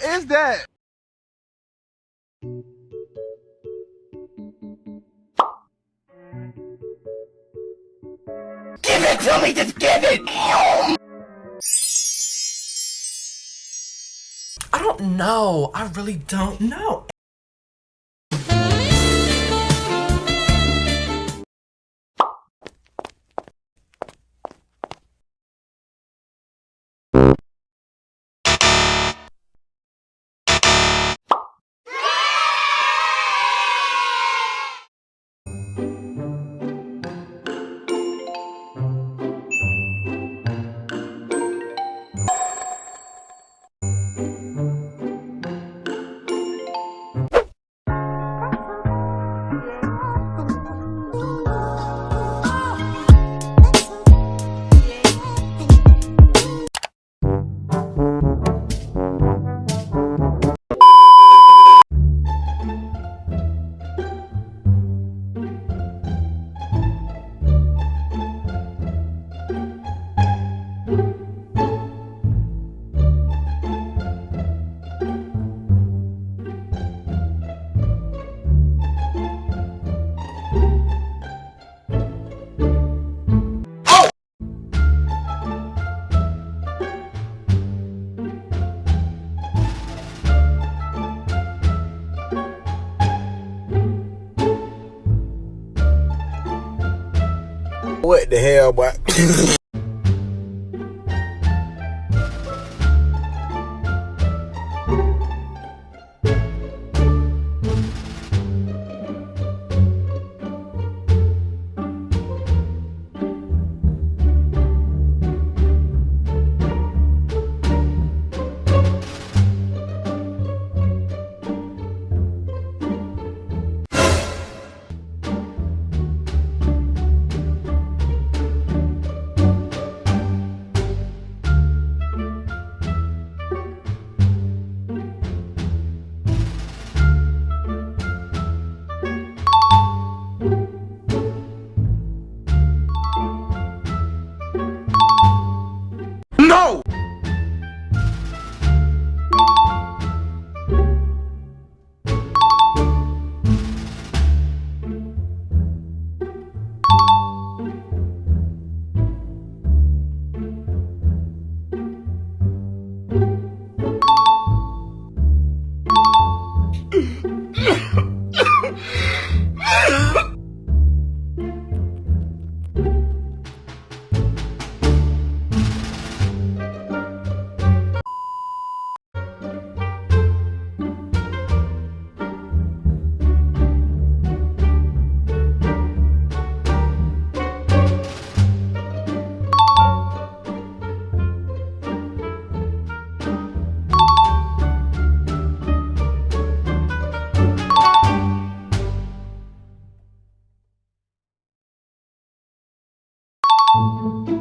What is that? Give it to me, just give it! I don't know. I really don't know. What the hell, boy? Música